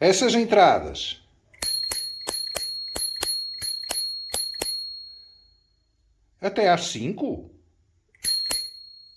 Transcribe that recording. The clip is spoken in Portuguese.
Essas entradas. Até às cinco?